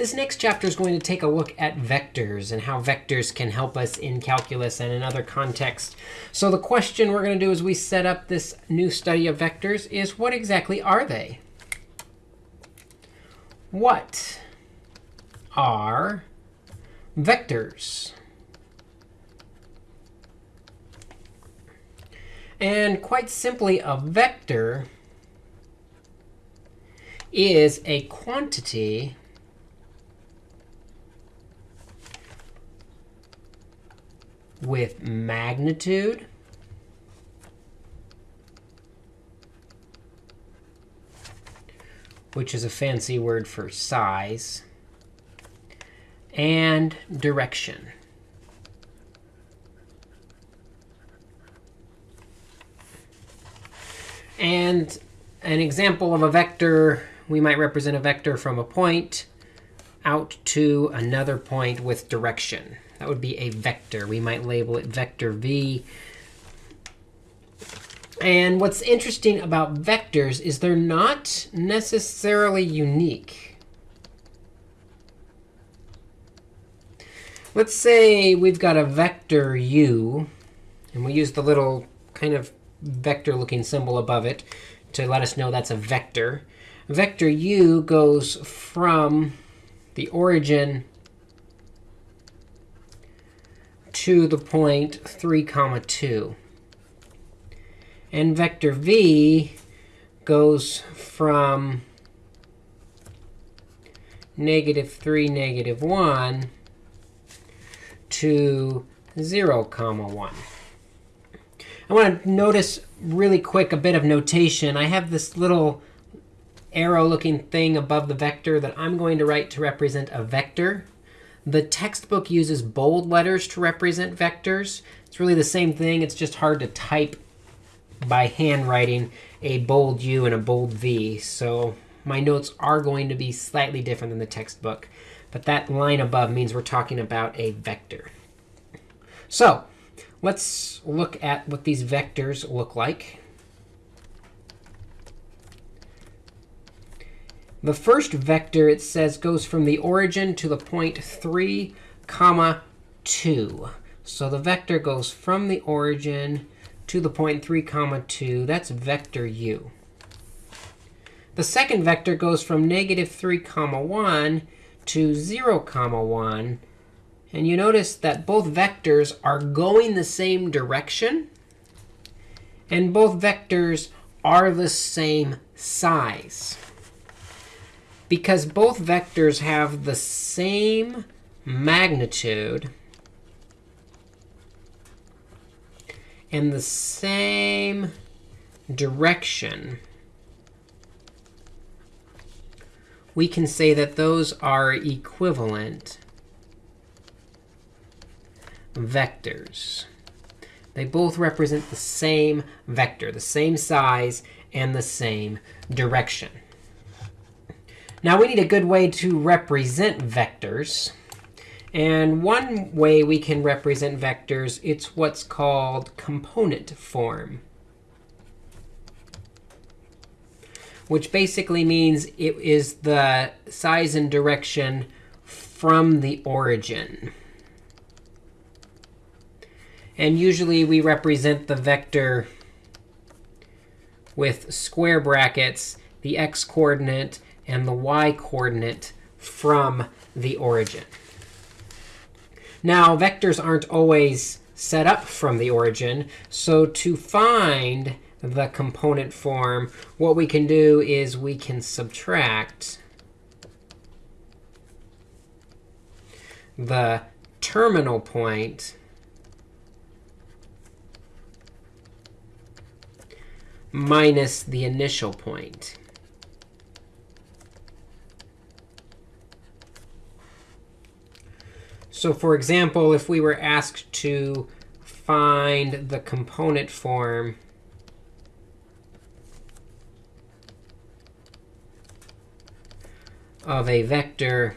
This next chapter is going to take a look at vectors and how vectors can help us in calculus and in other contexts. So the question we're going to do as we set up this new study of vectors is what exactly are they? What are vectors? And quite simply, a vector is a quantity with magnitude which is a fancy word for size, and direction. And an example of a vector we might represent a vector from a point out to another point with direction. That would be a vector. We might label it vector v. And what's interesting about vectors is they're not necessarily unique. Let's say we've got a vector u, and we use the little kind of vector-looking symbol above it to let us know that's a vector vector u goes from the origin to the point 3 comma 2. And vector v goes from negative 3, negative 1 to 0 comma 1. I want to notice really quick a bit of notation. I have this little arrow looking thing above the vector that I'm going to write to represent a vector. The textbook uses bold letters to represent vectors. It's really the same thing. It's just hard to type by handwriting a bold U and a bold V. So my notes are going to be slightly different than the textbook. But that line above means we're talking about a vector. So let's look at what these vectors look like. The first vector, it says, goes from the origin to the point 3, comma 2. So the vector goes from the origin to the point 3, comma 2. That's vector u. The second vector goes from negative 3, comma 1 to 0, comma 1. And you notice that both vectors are going the same direction. And both vectors are the same size because both vectors have the same magnitude and the same direction, we can say that those are equivalent vectors. They both represent the same vector, the same size, and the same direction. Now we need a good way to represent vectors. And one way we can represent vectors, it's what's called component form. Which basically means it is the size and direction from the origin. And usually we represent the vector with square brackets, the x coordinate, and the y coordinate from the origin. Now, vectors aren't always set up from the origin. So to find the component form, what we can do is we can subtract the terminal point minus the initial point. So for example, if we were asked to find the component form of a vector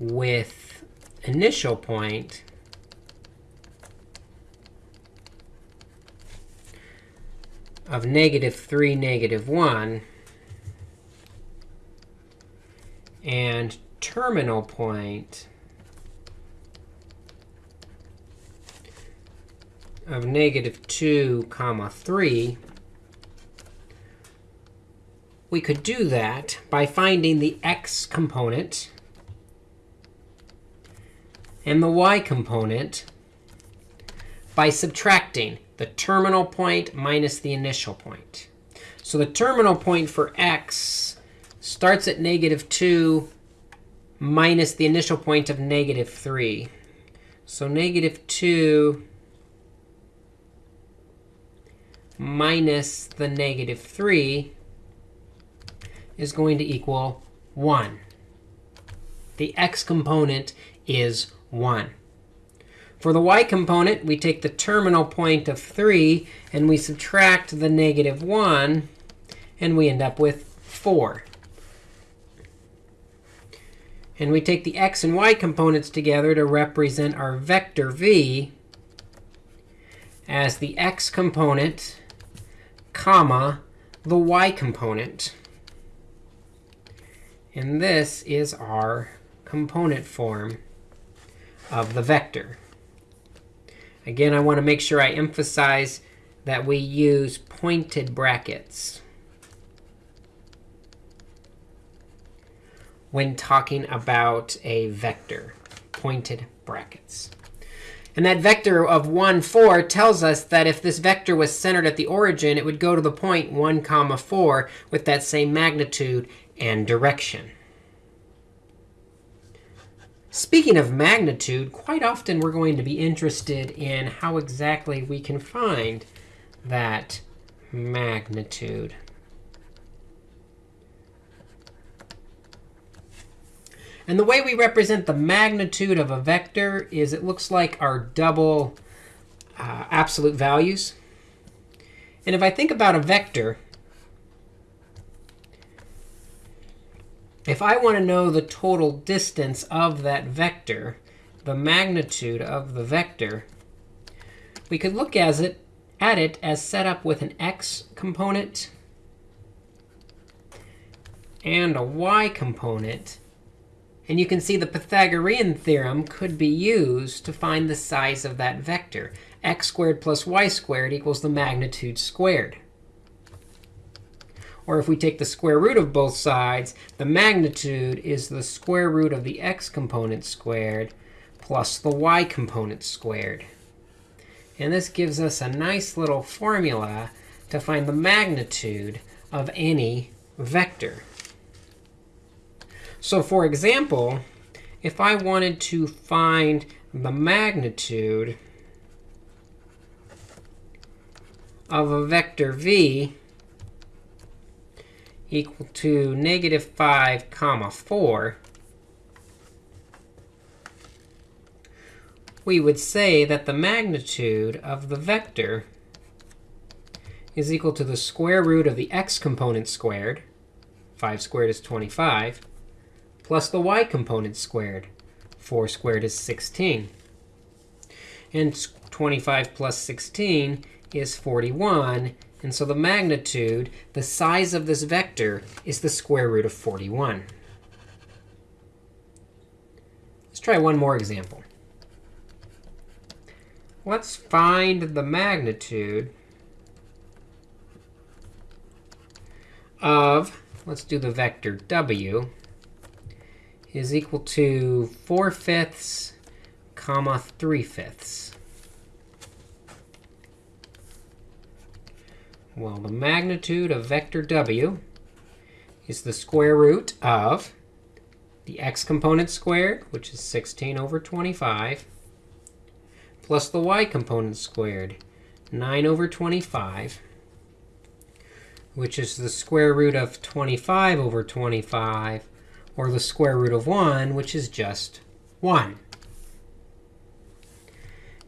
with initial point, of negative 3, negative 1, and terminal point of negative 2 comma 3, we could do that by finding the x component and the y component by subtracting the terminal point minus the initial point. So the terminal point for x starts at negative 2 minus the initial point of negative 3. So negative 2 minus the negative 3 is going to equal 1. The x component is 1. For the y component, we take the terminal point of 3, and we subtract the negative 1, and we end up with 4. And we take the x and y components together to represent our vector v as the x component, comma, the y component. And this is our component form of the vector. Again, I want to make sure I emphasize that we use pointed brackets when talking about a vector, pointed brackets. And that vector of 1, 4 tells us that if this vector was centered at the origin, it would go to the point 1, comma 4 with that same magnitude and direction. Speaking of magnitude, quite often we're going to be interested in how exactly we can find that magnitude. And the way we represent the magnitude of a vector is it looks like our double uh, absolute values. And if I think about a vector, If I want to know the total distance of that vector, the magnitude of the vector, we could look as it, at it as set up with an x component and a y component. And you can see the Pythagorean theorem could be used to find the size of that vector. x squared plus y squared equals the magnitude squared. Or if we take the square root of both sides, the magnitude is the square root of the x component squared plus the y component squared. And this gives us a nice little formula to find the magnitude of any vector. So for example, if I wanted to find the magnitude of a vector v, equal to negative 5 comma 4, we would say that the magnitude of the vector is equal to the square root of the x component squared, 5 squared is 25, plus the y component squared, 4 squared is 16. And 25 plus 16 is 41. And so the magnitude, the size of this vector, is the square root of 41. Let's try one more example. Let's find the magnitude of, let's do the vector w, is equal to 4 fifths comma 3 fifths. Well, the magnitude of vector w is the square root of the x component squared, which is 16 over 25, plus the y component squared, 9 over 25, which is the square root of 25 over 25, or the square root of 1, which is just 1.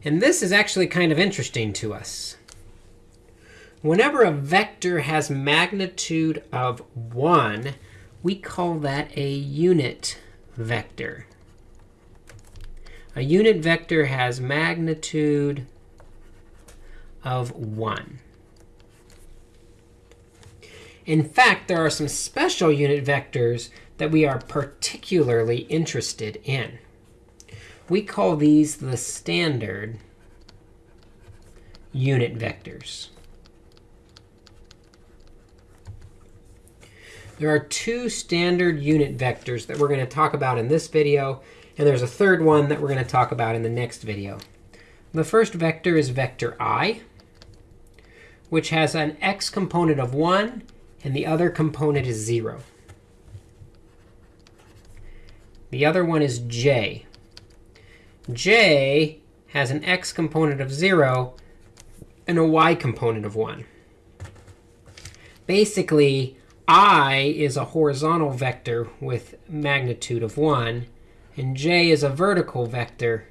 And this is actually kind of interesting to us. Whenever a vector has magnitude of 1, we call that a unit vector. A unit vector has magnitude of 1. In fact, there are some special unit vectors that we are particularly interested in. We call these the standard unit vectors. There are two standard unit vectors that we're going to talk about in this video. And there's a third one that we're going to talk about in the next video. The first vector is vector i, which has an x component of 1, and the other component is 0. The other one is j. j has an x component of 0 and a y component of 1. Basically, i is a horizontal vector with magnitude of 1, and j is a vertical vector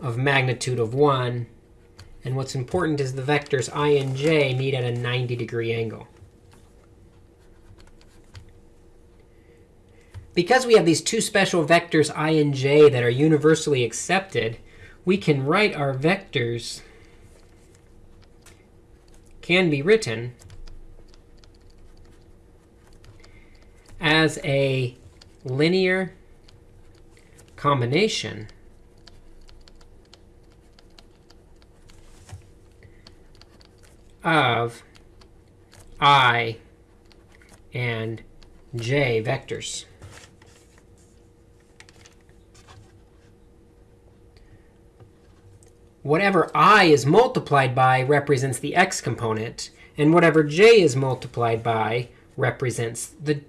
of magnitude of 1. And what's important is the vectors i and j meet at a 90 degree angle. Because we have these two special vectors i and j that are universally accepted, we can write our vectors can be written as a linear combination of i and j vectors. Whatever i is multiplied by represents the x component, and whatever j is multiplied by represents the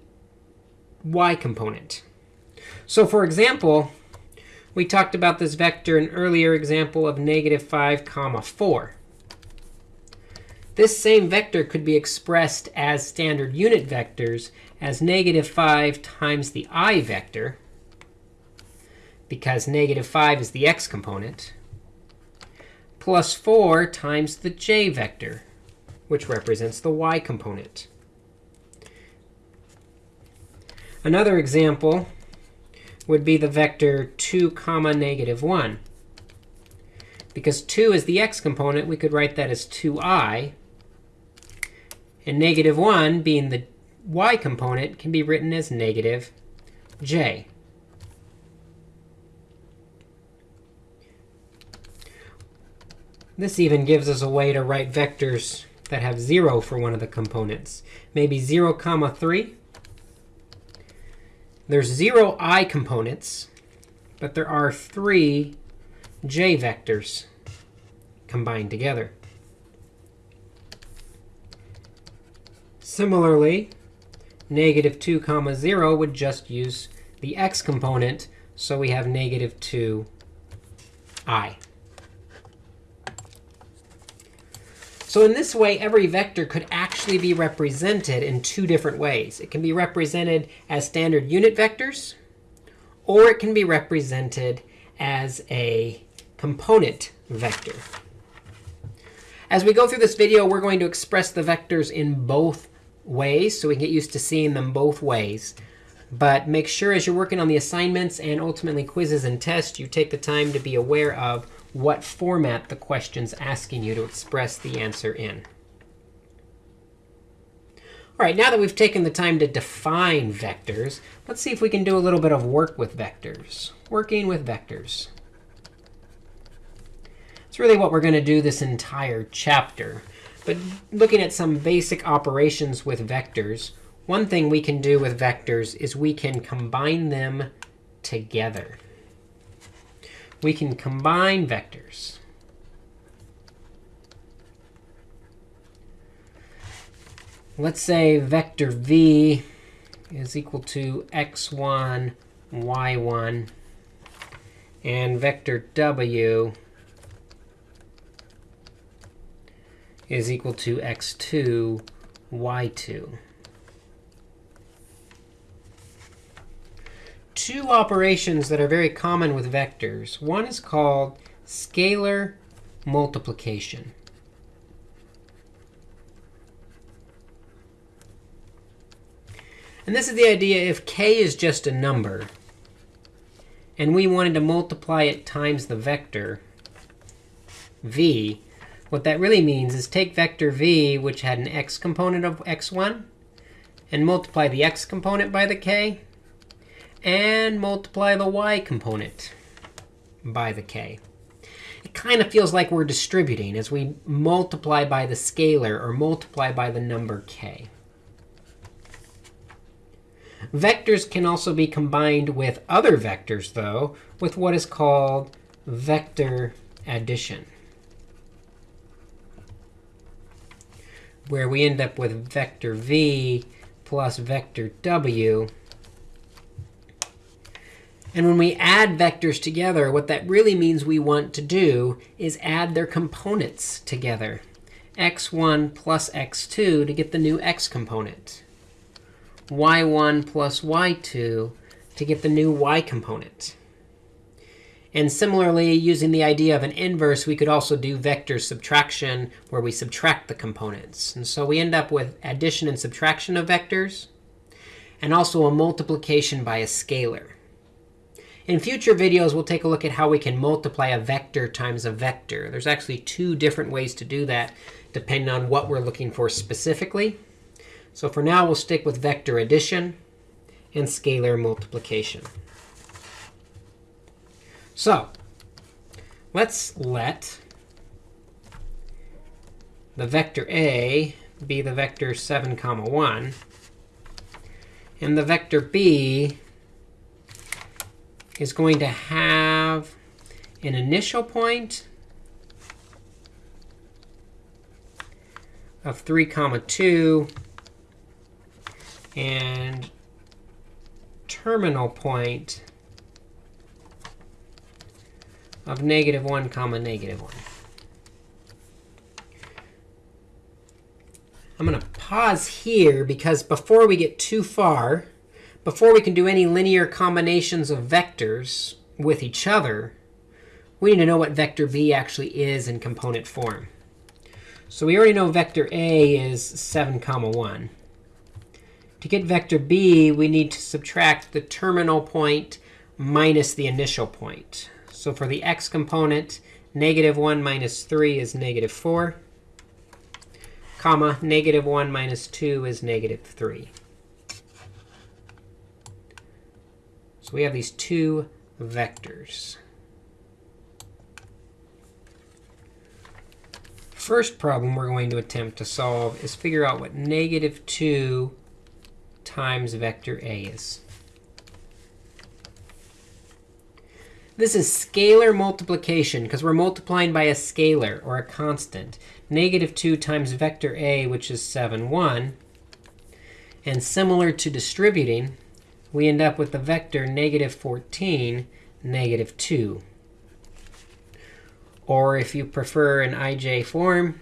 y component. So for example, we talked about this vector in an earlier example of negative 5 comma 4. This same vector could be expressed as standard unit vectors as negative 5 times the i vector, because negative 5 is the x component, plus 4 times the j vector, which represents the y component. Another example would be the vector 2 comma negative 1. Because 2 is the x component, we could write that as 2i. And negative 1, being the y component, can be written as negative j. This even gives us a way to write vectors that have 0 for one of the components. Maybe 0 comma 3 there's zero i components, but there are three j vectors combined together. Similarly, negative 2 comma 0 would just use the x component, so we have negative 2i. So in this way, every vector could actually be represented in two different ways. It can be represented as standard unit vectors, or it can be represented as a component vector. As we go through this video, we're going to express the vectors in both ways, so we can get used to seeing them both ways. But make sure as you're working on the assignments and ultimately quizzes and tests, you take the time to be aware of what format the question's asking you to express the answer in. All right, now that we've taken the time to define vectors, let's see if we can do a little bit of work with vectors. Working with vectors. It's really what we're going to do this entire chapter. But looking at some basic operations with vectors, one thing we can do with vectors is we can combine them together we can combine vectors. Let's say vector v is equal to x1, y1, and vector w is equal to x2, y2. Two operations that are very common with vectors. One is called scalar multiplication. And this is the idea if k is just a number, and we wanted to multiply it times the vector v, what that really means is take vector v, which had an x component of x1, and multiply the x component by the k, and multiply the y component by the k. It kind of feels like we're distributing as we multiply by the scalar or multiply by the number k. Vectors can also be combined with other vectors, though, with what is called vector addition. Where we end up with vector v plus vector w. And when we add vectors together, what that really means we want to do is add their components together. x1 plus x2 to get the new x component y1 plus y2 to get the new y component. And similarly, using the idea of an inverse, we could also do vector subtraction, where we subtract the components. And so we end up with addition and subtraction of vectors, and also a multiplication by a scalar. In future videos, we'll take a look at how we can multiply a vector times a vector. There's actually two different ways to do that, depending on what we're looking for specifically. So for now, we'll stick with vector addition and scalar multiplication. So let's let the vector a be the vector 7, comma 1. And the vector b is going to have an initial point of 3, comma 2 and terminal point of negative 1 comma negative 1. I'm going to pause here because before we get too far, before we can do any linear combinations of vectors with each other, we need to know what vector b actually is in component form. So we already know vector a is 7 comma 1. To get vector b, we need to subtract the terminal point minus the initial point. So for the x component, negative 1 minus 3 is negative 4, comma, negative 1 minus 2 is negative 3. So we have these two vectors. First problem we're going to attempt to solve is figure out what negative 2 times vector a is. This is scalar multiplication, because we're multiplying by a scalar, or a constant. Negative 2 times vector a, which is 7, 1. And similar to distributing, we end up with the vector negative 14, negative 2. Or if you prefer an ij form,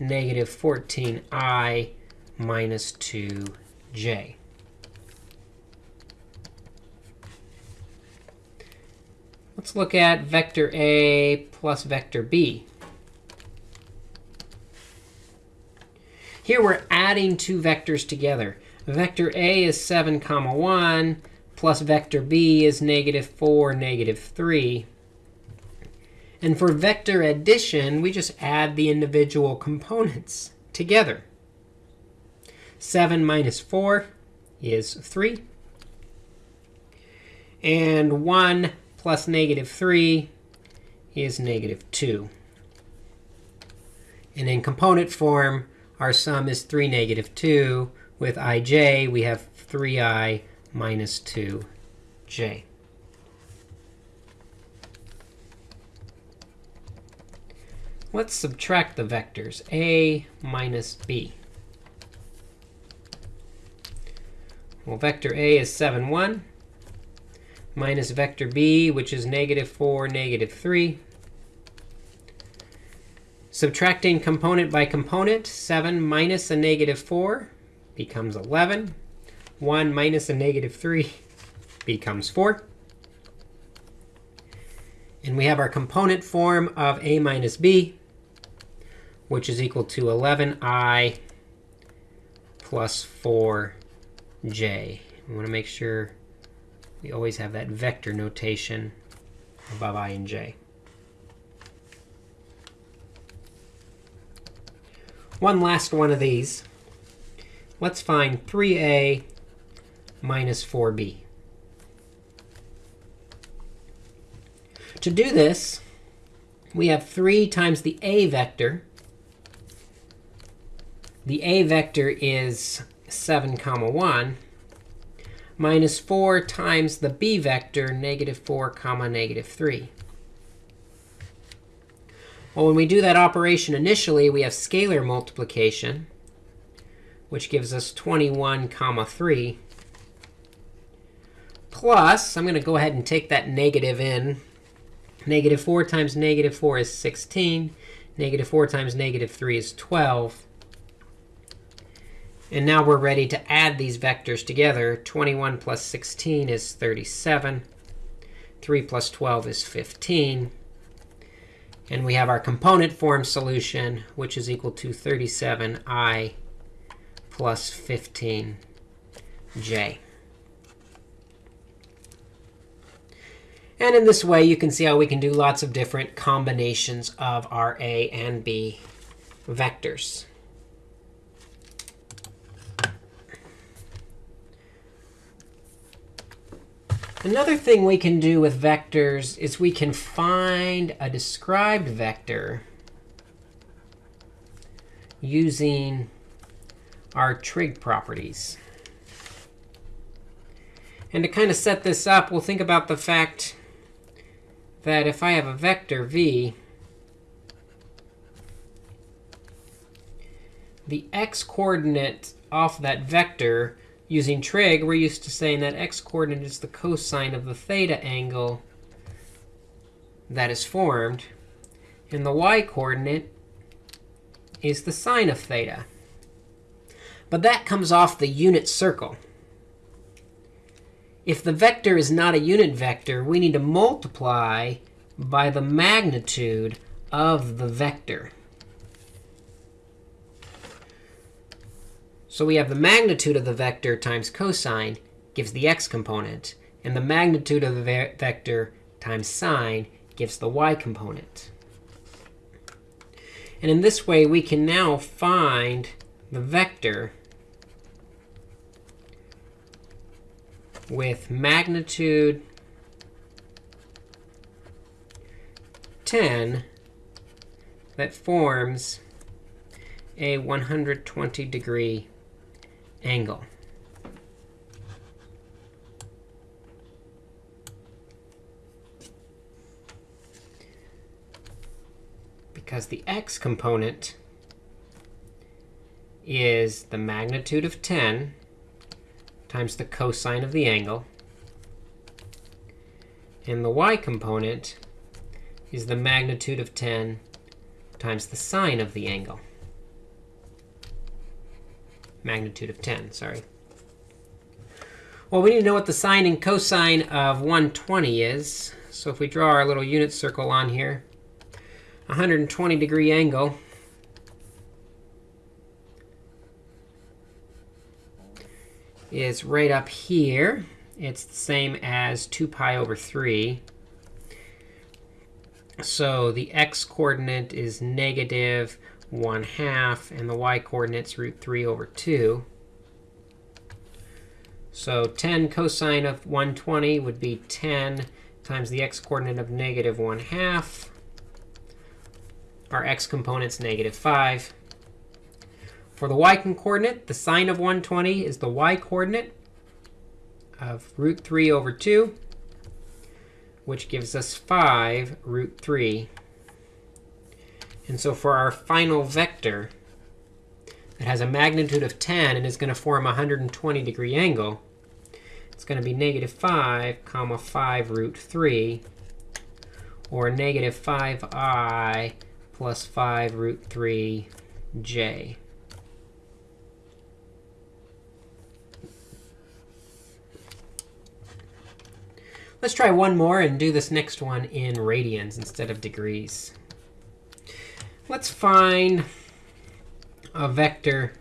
negative 14i minus 2j. Let's look at vector a plus vector b. Here we're adding two vectors together. Vector a is 7, comma 1, plus vector b is negative 4, negative 3. And for vector addition, we just add the individual components together. 7 minus 4 is 3. And 1 plus negative 3 is negative 2. And in component form, our sum is 3, negative 2. With ij, we have 3i minus 2j. Let's subtract the vectors, a minus b. Well, vector a is 7, 1 minus vector b, which is negative 4, negative 3. Subtracting component by component, 7 minus a negative 4 becomes 11. 1 minus a negative 3 becomes 4. And we have our component form of a minus b, which is equal to 11i plus 4j. We want to make sure we always have that vector notation above i and j. One last one of these. Let's find 3a minus 4b. To do this, we have 3 times the a vector. The a vector is 7 comma 1 minus 4 times the b vector, negative 4 comma negative 3. Well, when we do that operation initially, we have scalar multiplication, which gives us 21 comma 3, plus, I'm going to go ahead and take that negative in. Negative 4 times negative 4 is 16. Negative 4 times negative 3 is 12. And now we're ready to add these vectors together. 21 plus 16 is 37. 3 plus 12 is 15. And we have our component form solution, which is equal to 37i plus 15j. And in this way, you can see how we can do lots of different combinations of our a and b vectors. Another thing we can do with vectors is we can find a described vector using our trig properties. And to kind of set this up, we'll think about the fact that if I have a vector v, the x-coordinate off that vector Using trig, we're used to saying that x-coordinate is the cosine of the theta angle that is formed. And the y-coordinate is the sine of theta. But that comes off the unit circle. If the vector is not a unit vector, we need to multiply by the magnitude of the vector. So we have the magnitude of the vector times cosine gives the x component. And the magnitude of the ve vector times sine gives the y component. And in this way, we can now find the vector with magnitude 10 that forms a 120 degree angle. Because the x component is the magnitude of 10 times the cosine of the angle. And the y component is the magnitude of 10 times the sine of the angle magnitude of 10, sorry. Well, we need to know what the sine and cosine of 120 is. So if we draw our little unit circle on here, 120 degree angle is right up here. It's the same as 2 pi over 3. So the x coordinate is negative 1 half, and the y-coordinate's root 3 over 2. So 10 cosine of 120 would be 10 times the x-coordinate of negative 1 half. Our x component's negative 5. For the y-coordinate, the sine of 120 is the y-coordinate of root 3 over 2, which gives us 5 root 3 and so for our final vector that has a magnitude of 10 and is going to form a 120 degree angle, it's going to be negative 5 comma 5 root 3, or negative 5i plus 5 root 3 Let's try one more and do this next one in radians instead of degrees. Let's find a vector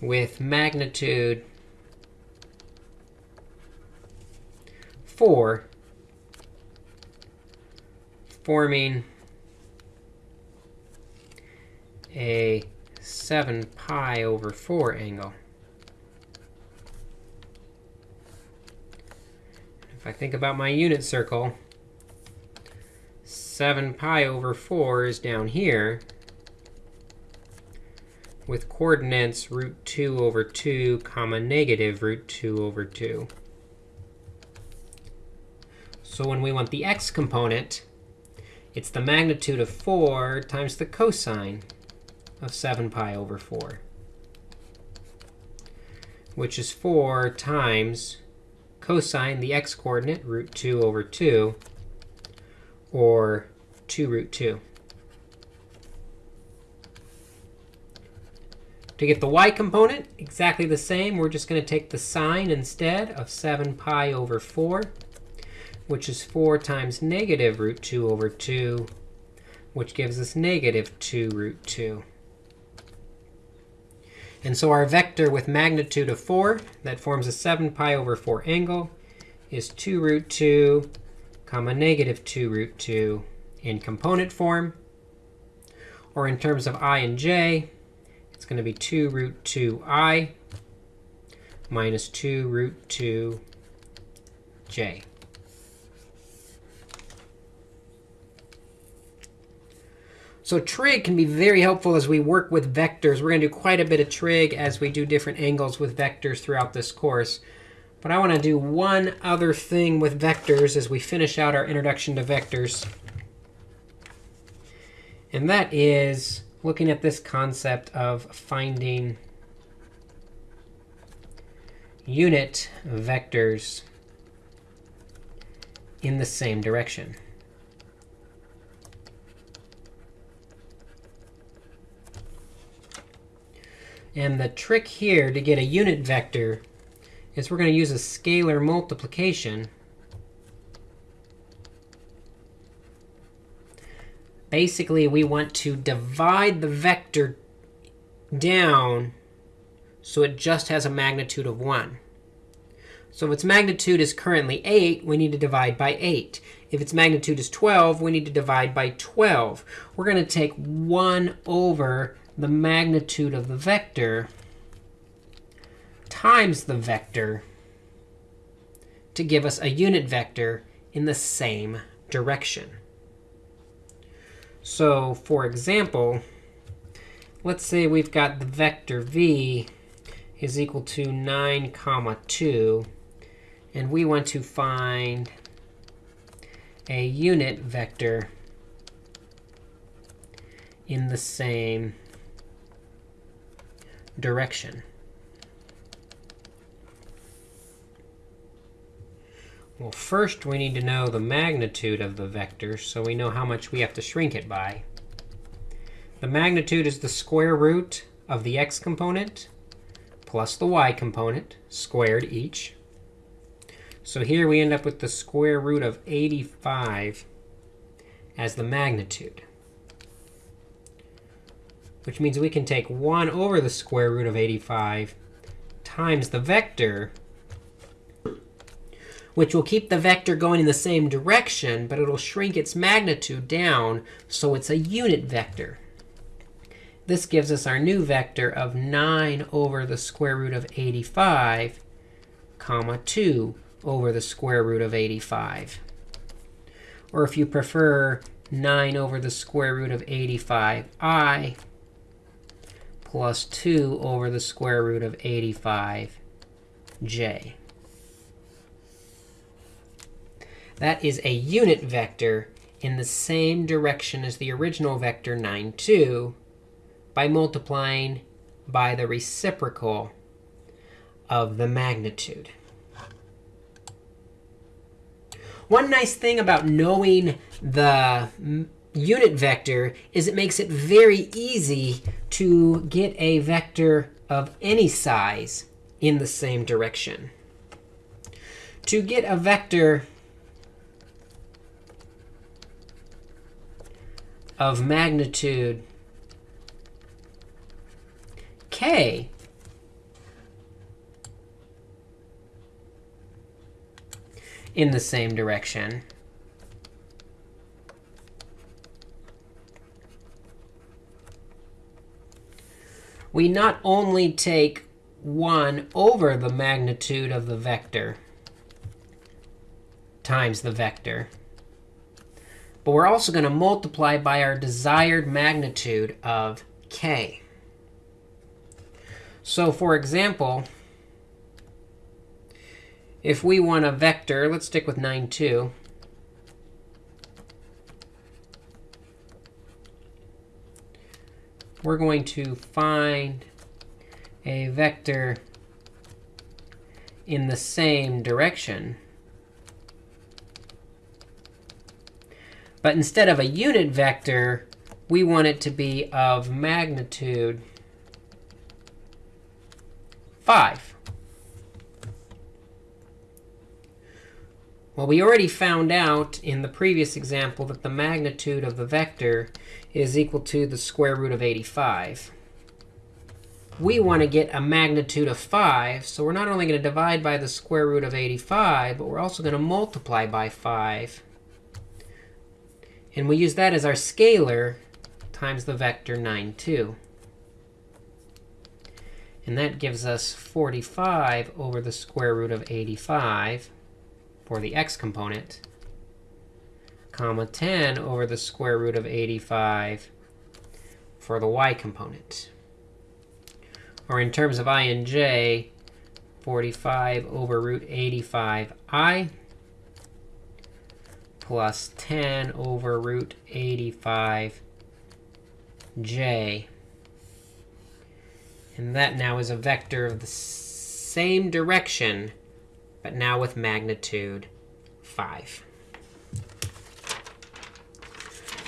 with magnitude 4 forming a 7 pi over 4 angle. If I think about my unit circle, 7 pi over 4 is down here with coordinates root 2 over 2 comma negative root 2 over 2. So when we want the x component, it's the magnitude of 4 times the cosine of 7 pi over 4, which is 4 times cosine, the x coordinate, root 2 over 2, or 2 root 2. To get the y component, exactly the same. We're just going to take the sine instead of 7 pi over 4, which is 4 times negative root 2 over 2, which gives us negative 2 root 2. And so our vector with magnitude of 4 that forms a 7 pi over 4 angle is 2 root 2 comma negative 2 root 2 in component form. Or in terms of i and j, it's going to be 2 root 2i minus 2 root 2j. So trig can be very helpful as we work with vectors. We're going to do quite a bit of trig as we do different angles with vectors throughout this course. But I want to do one other thing with vectors as we finish out our introduction to vectors. And that is looking at this concept of finding unit vectors in the same direction. And the trick here to get a unit vector is we're going to use a scalar multiplication basically, we want to divide the vector down so it just has a magnitude of 1. So if its magnitude is currently 8, we need to divide by 8. If its magnitude is 12, we need to divide by 12. We're going to take 1 over the magnitude of the vector times the vector to give us a unit vector in the same direction. So for example, let's say we've got the vector v is equal to 9 comma 2. And we want to find a unit vector in the same direction. Well, first we need to know the magnitude of the vector so we know how much we have to shrink it by. The magnitude is the square root of the x component plus the y component squared each. So here we end up with the square root of 85 as the magnitude, which means we can take 1 over the square root of 85 times the vector which will keep the vector going in the same direction, but it'll shrink its magnitude down so it's a unit vector. This gives us our new vector of 9 over the square root of 85, comma 2 over the square root of 85. Or if you prefer, 9 over the square root of 85i plus 2 over the square root of 85j. That is a unit vector in the same direction as the original vector 9, 2 by multiplying by the reciprocal of the magnitude. One nice thing about knowing the unit vector is it makes it very easy to get a vector of any size in the same direction. To get a vector of magnitude k, in the same direction. We not only take 1 over the magnitude of the vector times the vector, but we're also going to multiply by our desired magnitude of k. So for example, if we want a vector, let's stick with 9, 2. We're going to find a vector in the same direction. But instead of a unit vector, we want it to be of magnitude 5. Well, we already found out in the previous example that the magnitude of the vector is equal to the square root of 85. We want to get a magnitude of 5. So we're not only going to divide by the square root of 85, but we're also going to multiply by 5. And we use that as our scalar times the vector 9, 2. And that gives us 45 over the square root of 85 for the x component, comma 10 over the square root of 85 for the y component. Or in terms of i and j, 45 over root 85i plus 10 over root 85j. And that now is a vector of the same direction but now with magnitude 5.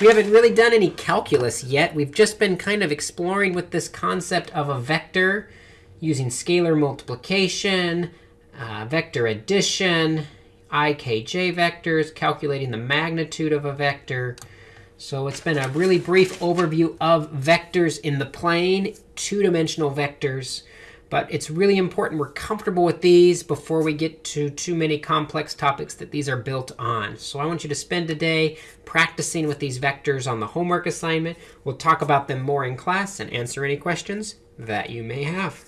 We haven't really done any calculus yet. We've just been kind of exploring with this concept of a vector using scalar multiplication, uh, vector addition, ikj vectors, calculating the magnitude of a vector. So it's been a really brief overview of vectors in the plane, two-dimensional vectors. But it's really important we're comfortable with these before we get to too many complex topics that these are built on. So I want you to spend a day practicing with these vectors on the homework assignment. We'll talk about them more in class and answer any questions that you may have.